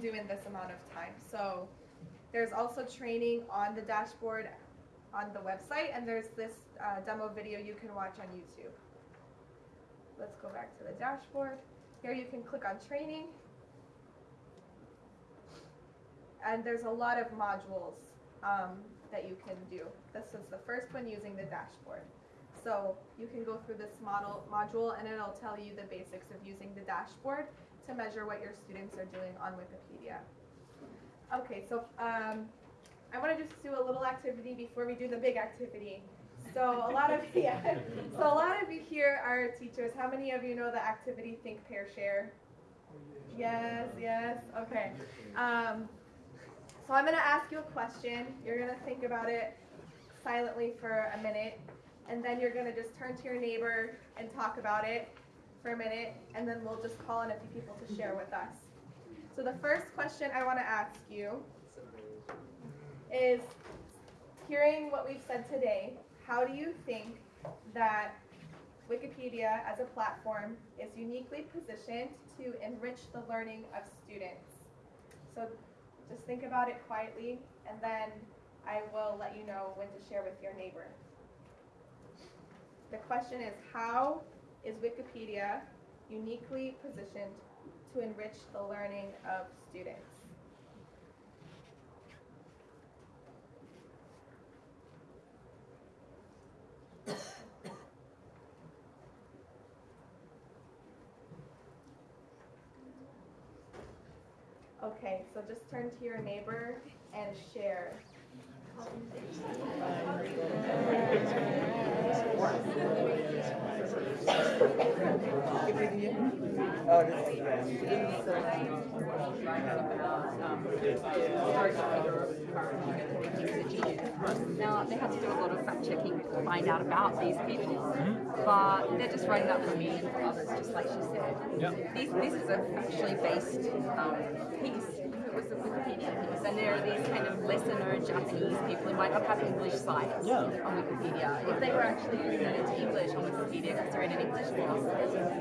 do in this amount of time. So there's also training on the dashboard on the website, and there's this uh, demo video you can watch on YouTube. Let's go back to the dashboard. Here you can click on training. And there's a lot of modules um, that you can do. This is the first one using the dashboard. So you can go through this model module and it'll tell you the basics of using the dashboard to measure what your students are doing on Wikipedia. Okay, so um, I want to just do a little activity before we do the big activity. So a lot of yeah, so a lot of you here are teachers. How many of you know the activity Think, Pair, Share? Yes, yes. Okay. Um, so I'm going to ask you a question. You're going to think about it silently for a minute, and then you're going to just turn to your neighbor and talk about it for a minute, and then we'll just call on a few people to share with us. So the first question I want to ask you is, hearing what we've said today, how do you think that Wikipedia as a platform is uniquely positioned to enrich the learning of students? So just think about it quietly, and then I will let you know when to share with your neighbor. The question is, how is Wikipedia uniquely positioned to enrich the learning of students? Okay, so just turn to your neighbor and share. Now, they had to do a lot of fact checking to find out about these people, but they're just writing up for me and for others, just like she said. Yep. This, this is a factually based um, piece. It was a Wikipedia piece, and there are these kind of lesser known Japanese people who might not have English sites Yeah. on Wikipedia. If they were actually using it into English on Wikipedia because they're in an English course,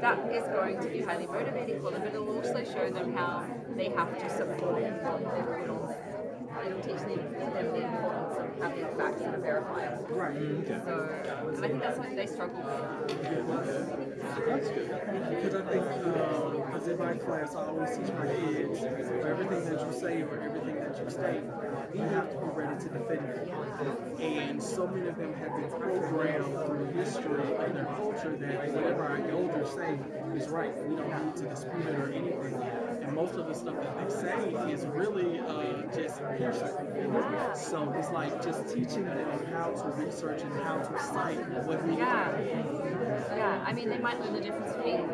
that is going to be highly motivating for them, but it will also show them how they have to support their credentials. It'll teach them, them the of having facts that are verifiable. Right. So, and I think that's something they struggle with. That's good. Because I think, because in my class, I always teach my kids, for everything that you say or everything that you state, you have to be ready to defend it. And so many of them have been programmed through history and their culture that whatever our elders say is right. We don't need to dispute it or anything. And most of the stuff that they say is really uh, just hearsay. So it's like just teaching them how to research and how to cite what we Yeah. Yeah, I mean, they might learn the difference between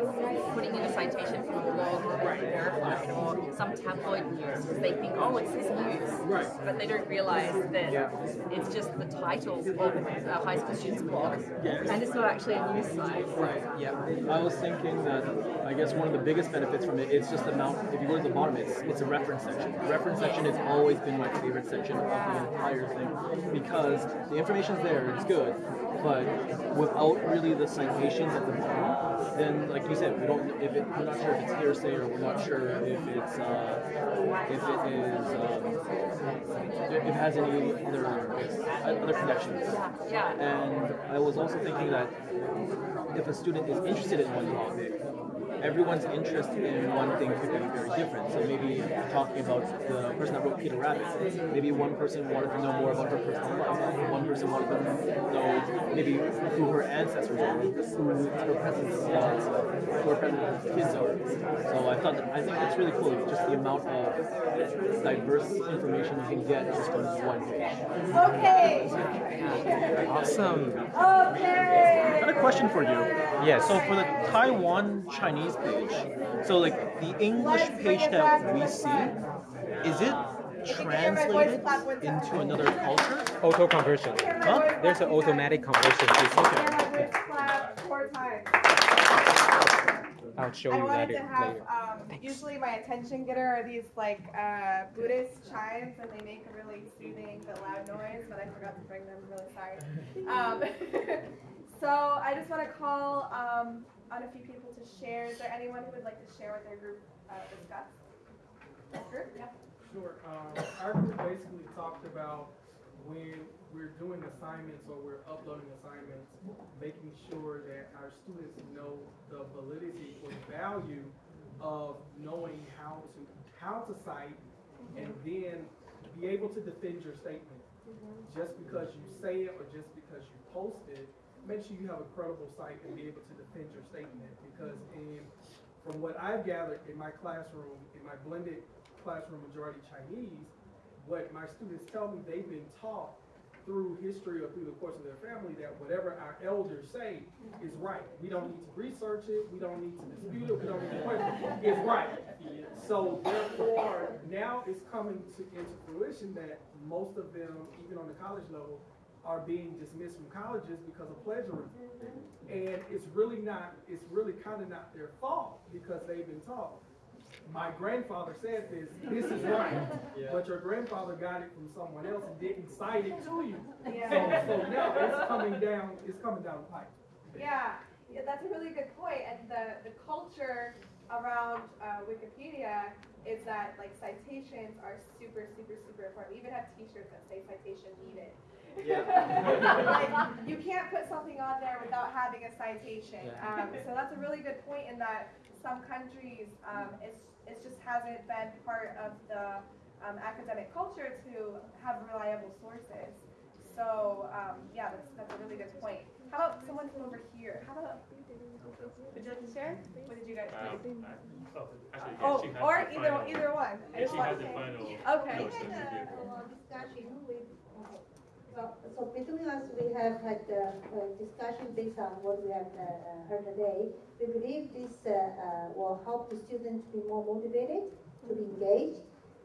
putting in a citation from a blog or verified or some tabloid news because they think, oh, it's this news. Right. But they don't realize that it's just the title of a high school student's blog. Yes. And it's not actually a news site. Right. Yeah. I was thinking that I guess one of the biggest benefits from it is just the amount. If you go to the bottom, it's it's a reference section. The reference section has always been my favorite section of the entire thing because the information's there, it's good, but without really the citations at the bottom, then like you said, we don't. If it, we're not sure if it's hearsay or we're not sure if it's uh, if it is um, if it has any other other connections. And I was also thinking that if a student is interested in one topic, everyone's interest in one thing could be very different. So maybe talking about the person that wrote Peter Rabbit, maybe one person wanted to know more about her personal life. One person wanted to maybe who her ancestors are, who her presents, uh, who her present kids are. So I thought that, I think it's really cool, just the amount of diverse information you can get just from one page. Okay. Awesome. I Okay. got a question for you. Yes. So for the Taiwan Chinese page, so like the English page that we see, is it translated into another culture? Auto conversion. Huh? There's an automatic conversion. Hear system. my voice clap four times. I'll show I you wanted later. to have, later. um, usually my attention getter are these like uh, Buddhist chimes and they make a really soothing but loud noise, but I forgot to bring them, I'm really sorry. Um, so I just want to call um, on a few people to share. Is there anyone who would like to share what their group uh, discussed? Group? Yeah. Sure. Um, our group basically talked about when we're doing assignments or we're uploading assignments, making sure that our students know the validity or value of knowing how to how to cite and then be able to defend your statement. Just because you say it or just because you post it, make sure you have a credible site and be able to defend your statement. Because in from what I've gathered in my classroom, in my blended classroom majority Chinese, what my students tell me they've been taught through history or through the course of their family that whatever our elders say is right. We don't need to research it, we don't need to dispute it, we don't need to question it, it's right. So therefore, now it's coming to, into fruition that most of them, even on the college level, are being dismissed from colleges because of plagiarism. Mm-hmm. And it's really not, it's really kind of not their fault because they've been taught. My grandfather said this, this is right, but your grandfather got it from someone else and didn't cite it to you. So, so now it's coming down, it's coming down the pipe. Yeah, yeah, that's a really good point. And the, the culture around uh, Wikipedia is that like citations are super, super, super important. We even have T-shirts that say citation needed. Like, you can't put something on there without having a citation. Um, so that's a really good point in that some countries, um, it's, it just hasn't been part of the um, academic culture to have reliable sources. So, um, yeah, that's, that's a really good point. How about someone from over here? How about, would you like to share? What did you guys Um, think? I- oh, actually, Oh, yeah, she has or either, final- either one. Yeah, she has the final. Okay. notes We had give. a, a discussion with, well, so between us, we have had a, a discussion based on what we have uh, uh, heard today. We believe this uh, uh, will help the students be more motivated, to be engaged,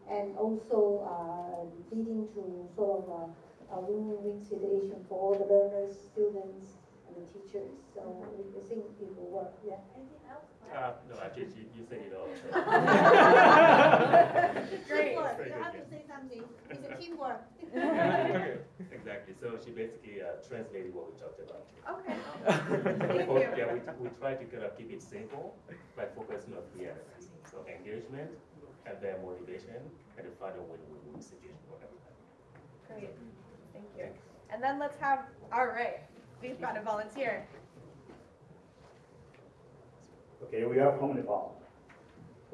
and also uh, leading to sort of a, a win-win situation for all the learners, students, and the teachers. So we we think it will work, yeah. Anything else? Uh, no, actually, you, you said it all. Great. Teamwork, Very you good, have to yeah. say something. It's a teamwork. Exactly, so she basically uh, translated what we talked about. Okay. Thank for- you. Yeah, we, we try to kind of keep it simple, by focusing on three areas. So engagement, and then motivation, and the final win-win situation for everybody. Great. Thank you. And then let's have, all right, we've got a volunteer. Okay, we are from Nepal.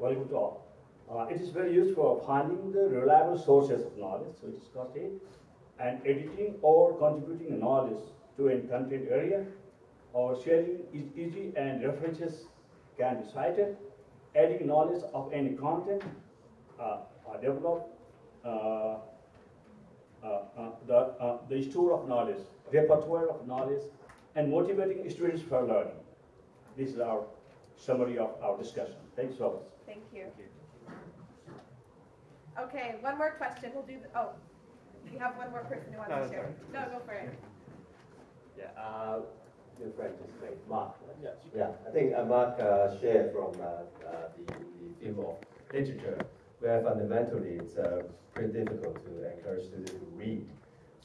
Very good talk. Uh, it is very useful for finding the reliable sources of knowledge, so it is discussed it, and editing or contributing knowledge to a content area, or sharing is easy and references can be cited, adding knowledge of any content, uh, are developed, uh, uh, uh, the, uh, the store of knowledge, repertoire of knowledge, and motivating students for learning. This is our summary of our discussion. Thanks so much. Thank you. Okay, one more question. We'll do, the oh, we have one more person who wants No, to share. No, go for it. Yeah, uh, your friend just made, Mark. right? Yeah. Yeah, I think uh, Mark uh, shared from uh, uh, the, the field of literature, where fundamentally it's uh, pretty difficult to encourage students to read.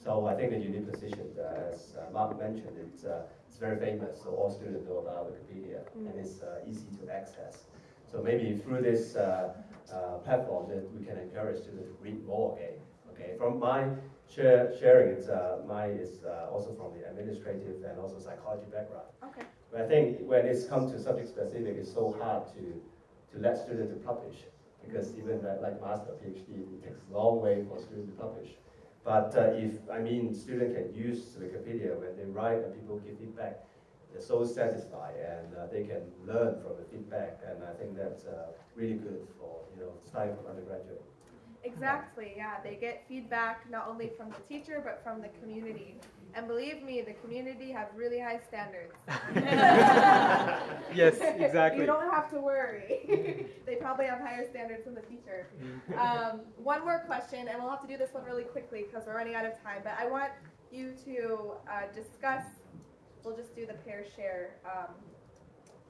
So I think the unique position, uh, as uh, Mark mentioned, it's, uh, it's very famous, so all students know about Wikipedia, and it's uh, easy to access. So maybe through this uh, uh, platform, that we can encourage students to read more again. Okay, from my share, sharing, it's, uh, mine is uh, also from the administrative and also psychology background. Okay. But I think when it's come to subject specific, it's so hard to, to let students to publish because even like, like master PhD, it takes a long way for students to publish. But uh, if, I mean, students can use Wikipedia when they write and people give feedback, they're so satisfied and uh, they can learn from the feedback. And I think that's uh, really good for, you know, starting from undergraduate. Exactly, yeah. They get feedback not only from the teacher, but from the community. And believe me, the community have really high standards. Yes, exactly. You don't have to worry. They probably have higher standards than the teacher. Um, one more question, and we'll have to do this one really quickly because we're running out of time, but I want you to uh, discuss, we'll just do the pair share, um,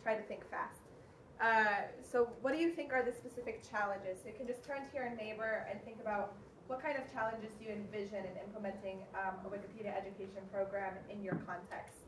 try to think fast. Uh, so what do you think are the specific challenges? So you can just turn to your neighbor and think about what kind of challenges do you envision in implementing um, a Wikipedia education program in your context?